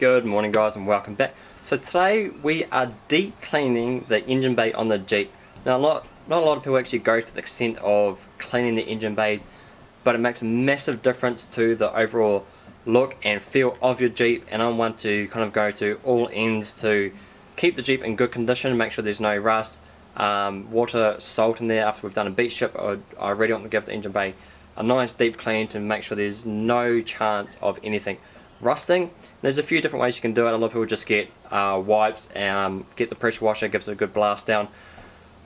Good morning guys and welcome back. So today we are deep cleaning the engine bay on the Jeep. Now not, not a lot of people actually go to the extent of cleaning the engine bays but it makes a massive difference to the overall look and feel of your Jeep and I want to kind of go to all ends to keep the Jeep in good condition, make sure there's no rust, um, water, salt in there after we've done a beach strip. I, I really want to give the engine bay a nice deep clean to make sure there's no chance of anything rusting there's a few different ways you can do it. A lot of people just get uh, wipes and um, get the pressure washer, gives it a good blast down.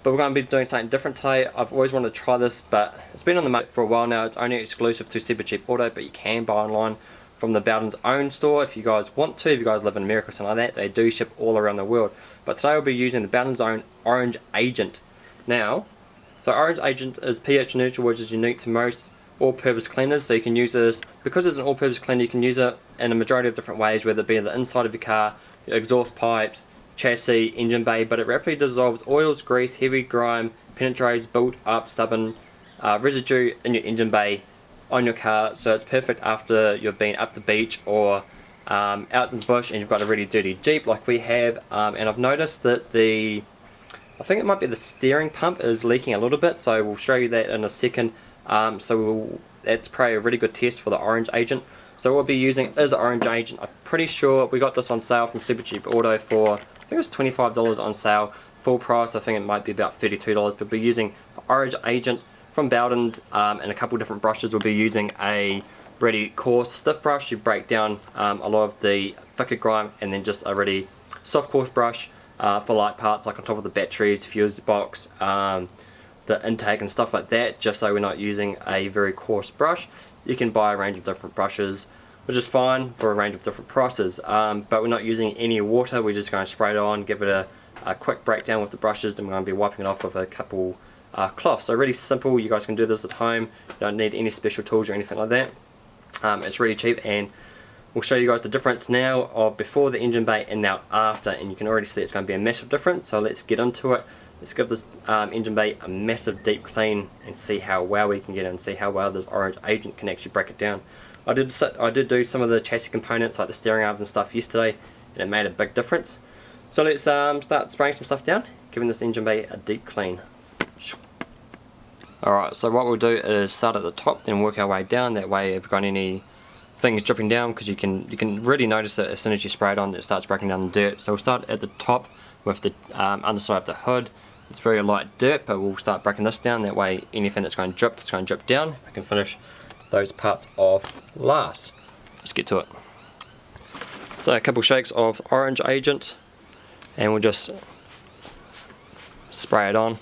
But we're going to be doing something different today. I've always wanted to try this, but it's been on the market for a while now. It's only exclusive to Super Cheap Auto, but you can buy online from the Bowden's own store if you guys want to. If you guys live in America or something like that, they do ship all around the world. But today we'll be using the Bowden's own Orange Agent. Now, so Orange Agent is pH neutral, which is unique to most all-purpose cleaners. So you can use this. Because it's an all-purpose cleaner you can use it in a majority of different ways whether it be the inside of your car exhaust pipes chassis engine bay but it rapidly dissolves oils grease heavy grime penetrates built up stubborn uh, residue in your engine bay on your car. So it's perfect after you've been up the beach or um, out in the bush and you've got a really dirty Jeep like we have. Um, and I've noticed that the I think it might be the steering pump is leaking a little bit so we'll show you that in a second um, so we'll, that's probably a really good test for the orange agent. So we'll be using is orange agent. I'm pretty sure we got this on sale from Super Cheap Auto for, I think it was $25 on sale. Full price, I think it might be about $32. But we're using orange agent from Bowden's um, and a couple different brushes. We'll be using a really coarse stiff brush. You break down um, a lot of the thicker grime and then just a really soft coarse brush uh, for light parts like on top of the batteries, fuse box, um, the intake and stuff like that just so we're not using a very coarse brush. You can buy a range of different brushes which is fine for a range of different prices um, but we're not using any water. We're just going to spray it on give it a, a quick breakdown with the brushes and we're going to be wiping it off with a couple uh, cloths. So really simple. You guys can do this at home. You don't need any special tools or anything like that. Um, it's really cheap and we'll show you guys the difference now of before the engine bay and now after and you can already see it's going to be a massive difference so let's get into it Let's give this um, engine bay a massive deep clean and see how well we can get and see how well this orange agent can actually break it down. I did I did do some of the chassis components like the steering arms and stuff yesterday and it made a big difference. So let's um, start spraying some stuff down, giving this engine bay a deep clean. Alright, so what we'll do is start at the top then work our way down, that way if we've got any things dripping down because you can you can really notice it as soon as you spray it on it starts breaking down the dirt. So we'll start at the top with the um, underside of the hood it's very light dirt, but we'll start breaking this down. That way, anything that's going to drip, it's going to drip down. I can finish those parts off last. Let's get to it. So a couple shakes of orange agent, and we'll just spray it on.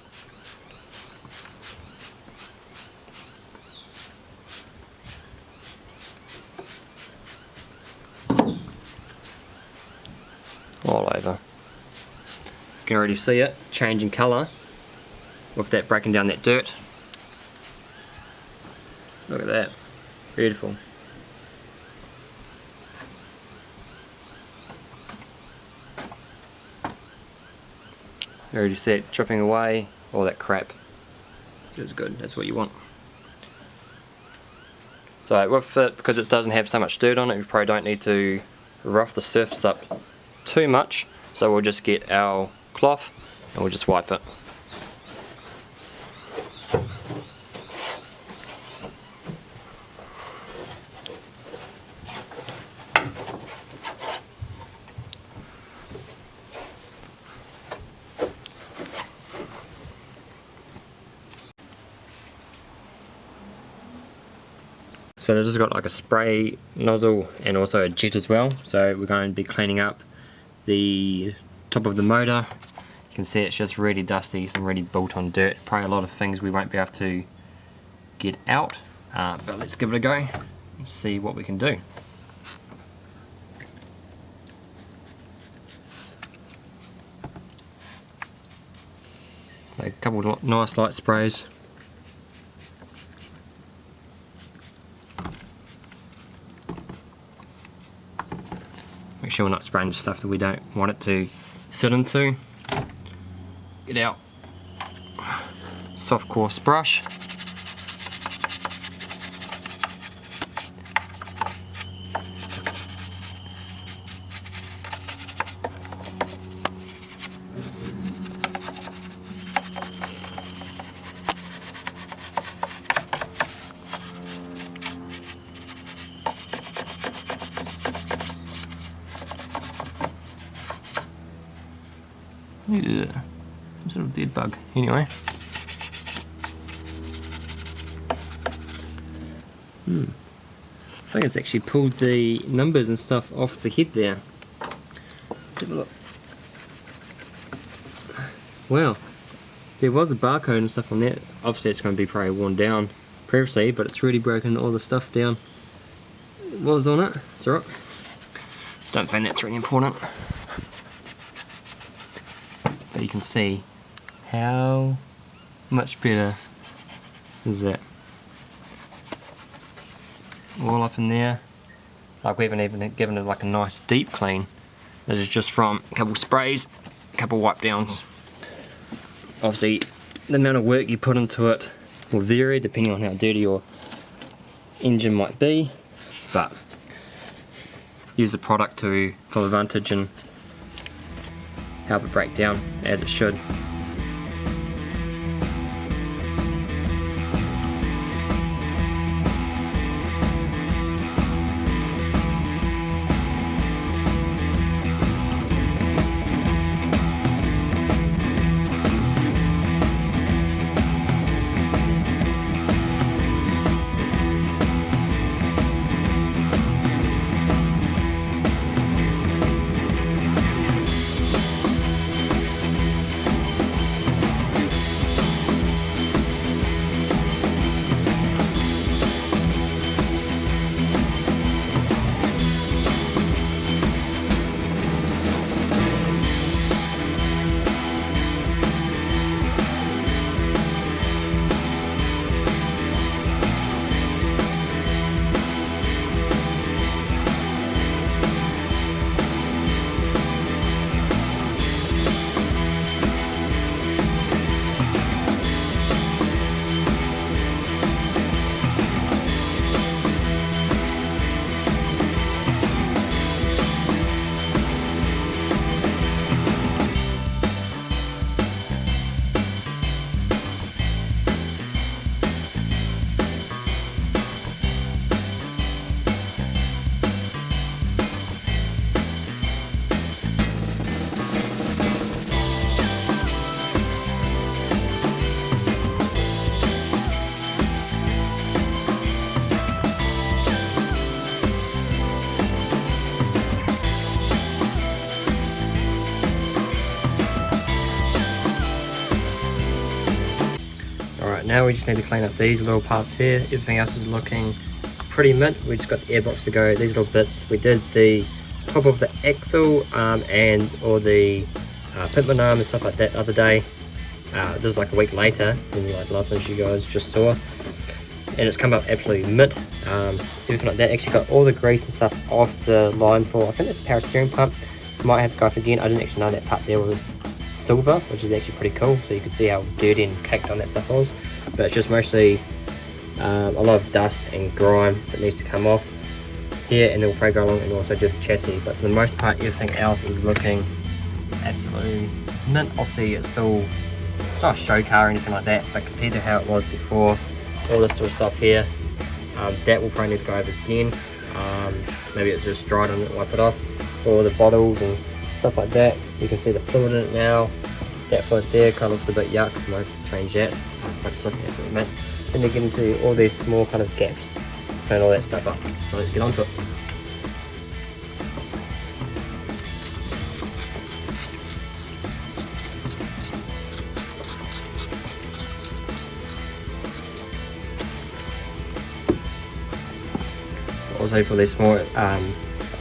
All over You can already see it changing colour with that breaking down that dirt. Look at that, beautiful. You already see it dripping away, all that crap. Which is good, that's what you want. So with it, because it doesn't have so much dirt on it, you probably don't need to rough the surface up too much. So we'll just get our cloth and we'll just wipe it. So this has got like a spray nozzle and also a jet as well. So we're going to be cleaning up the top of the motor you can see it's just really dusty, some really built on dirt. Probably a lot of things we won't be able to get out, uh, but let's give it a go and see what we can do. So a couple of nice light sprays. Sure we're not spraying stuff that we don't want it to sit into. Get out. Soft coarse brush Yeah, some sort of dead bug. Anyway. Hmm. I think it's actually pulled the numbers and stuff off the head there. Let's have a look. Wow. There was a barcode and stuff on that. Obviously it's going to be probably worn down previously, but it's really broken all the stuff down. What was on it? It's alright. Don't think that's really important. But you can see how much better is that. All up in there. Like we haven't even given it like a nice deep clean. This is just from a couple sprays, a couple wipe downs obviously the amount of work you put into it will vary depending on how dirty your engine might be but use the product to full advantage and it break down as it should. Now we just need to clean up these little parts here. Everything else is looking pretty mint. We just got the airbox to go. These little bits. We did the top of the axle um, and or the uh, pitman arm and stuff like that the other day. Uh, this is like a week later than like the last one you guys just saw. And it's come up absolutely mint. Um, everything like that. Actually got all the grease and stuff off the line for, I think it's a power steering pump. Might have to go off again. I didn't actually know that part there was silver, which is actually pretty cool. So you can see how dirty and caked on that stuff was but it's just mostly um, a lot of dust and grime that needs to come off here and it will probably go along and also do the chassis. But for the most part everything else is looking absolutely mint. Obviously it's still it's not a show car or anything like that but compared to how it was before all this sort of stuff here um, that will probably need to go over again. Um, maybe it's just dried it wipe it off. All the bottles and stuff like that you can see the fluid in it now. That fluid there kind of looks a bit yuck change that focus on here for a minute. Then we get into all these small kind of gaps, clean all that stuff up. So let's get on to it. Also for these small um,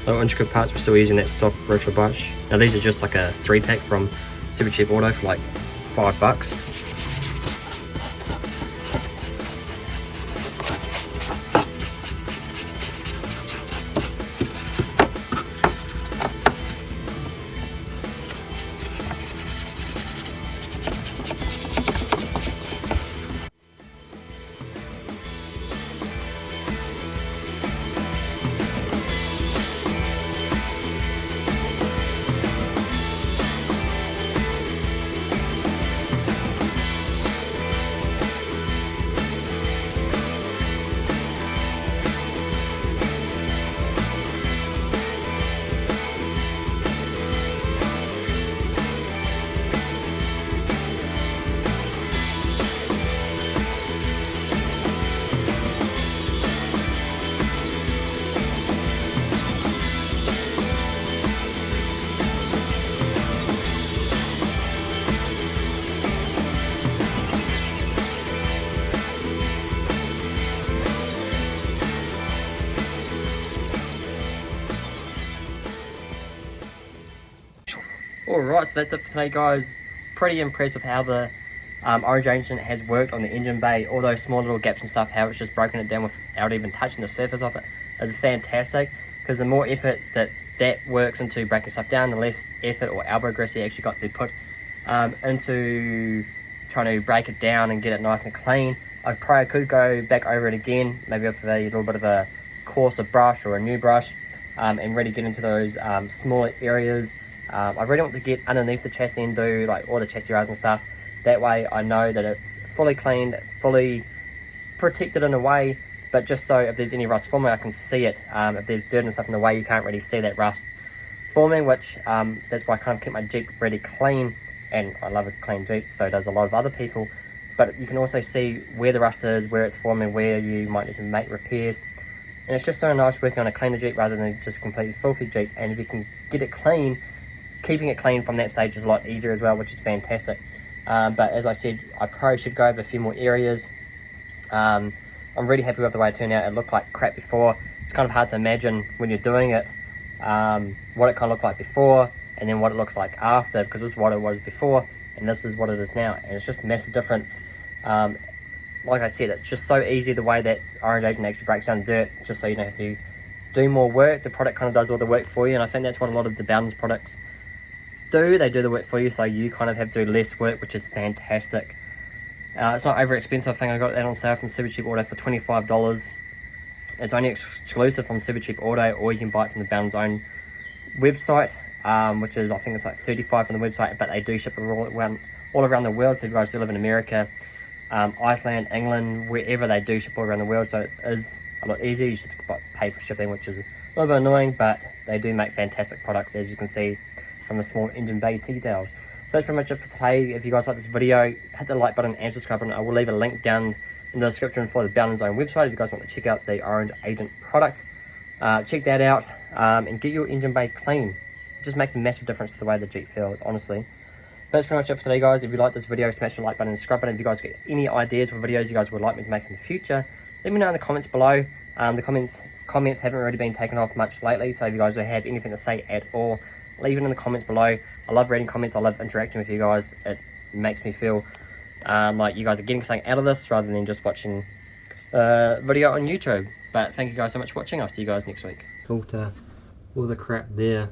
little intricate parts, we're still using that soft virtual brush. Now these are just like a three pack from Super Cheap Auto for like five bucks. Alright, so that's it for today guys. Pretty impressed with how the um, Orange Agent has worked on the engine bay. All those small little gaps and stuff, how it's just broken it down without even touching the surface of it is fantastic. Because the more effort that that works into breaking stuff down, the less effort or elbow grease you actually got to put um, into trying to break it down and get it nice and clean. I probably could go back over it again, maybe with a little bit of a coarser brush or a new brush um, and really get into those um, smaller areas. Um, I really want to get underneath the chassis and do like all the chassis rails and stuff. That way I know that it's fully cleaned, fully protected in a way, but just so if there's any rust forming, I can see it. Um, if there's dirt and stuff in the way, you can't really see that rust forming, which um, that's why I kind of keep my Jeep really clean. And I love a clean Jeep, so does a lot of other people. But you can also see where the rust is, where it's forming, where you might need to make repairs. And it's just so nice working on a cleaner Jeep rather than just a completely filthy Jeep. And if you can get it clean, keeping it clean from that stage is a lot easier as well, which is fantastic. Um, but as I said, I probably should go over a few more areas. Um, I'm really happy with the way it turned out. It looked like crap before. It's kind of hard to imagine when you're doing it, um, what it kind of looked like before and then what it looks like after because this is what it was before and this is what it is now. And it's just a massive difference. Um, like I said, it's just so easy the way that Orange Agent actually breaks down dirt just so you don't have to do more work. The product kind of does all the work for you and I think that's what a lot of the Bowden's products do. They do the work for you so you kind of have to do less work which is fantastic. Uh, it's not over expensive. I think I got that on sale from Super Cheap Auto for $25. It's only exclusive from Super Cheap Auto or you can buy it from the Bowden's own website, um, which is, I think it's like 35 from the website, but they do ship all around, all around the world. So if you guys do live in America, um, Iceland, England, wherever they do ship all around the world. So it is a lot easier. You should pay for shipping, which is a little bit annoying, but they do make fantastic products, as you can see from the small engine bay details. So that's pretty much it for today. If you guys like this video, hit the like button and subscribe button. I will leave a link down in the description for the Bowden's own website if you guys want to check out the Orange Agent product. Uh, check that out um, and get your engine bay clean. It just makes a massive difference to the way the Jeep feels, honestly. But that's pretty much it for today, guys. If you like this video, smash the like button and subscribe button. If you guys get any ideas for videos you guys would like me to make in the future, let me know in the comments below. Um, the comments comments haven't really been taken off much lately, so if you guys have anything to say at all, leave it in the comments below. I love reading comments. I love interacting with you guys. It makes me feel um, like you guys are getting something out of this rather than just watching a video on YouTube. But thank you guys so much for watching. I'll see you guys next week. Filter all the crap there.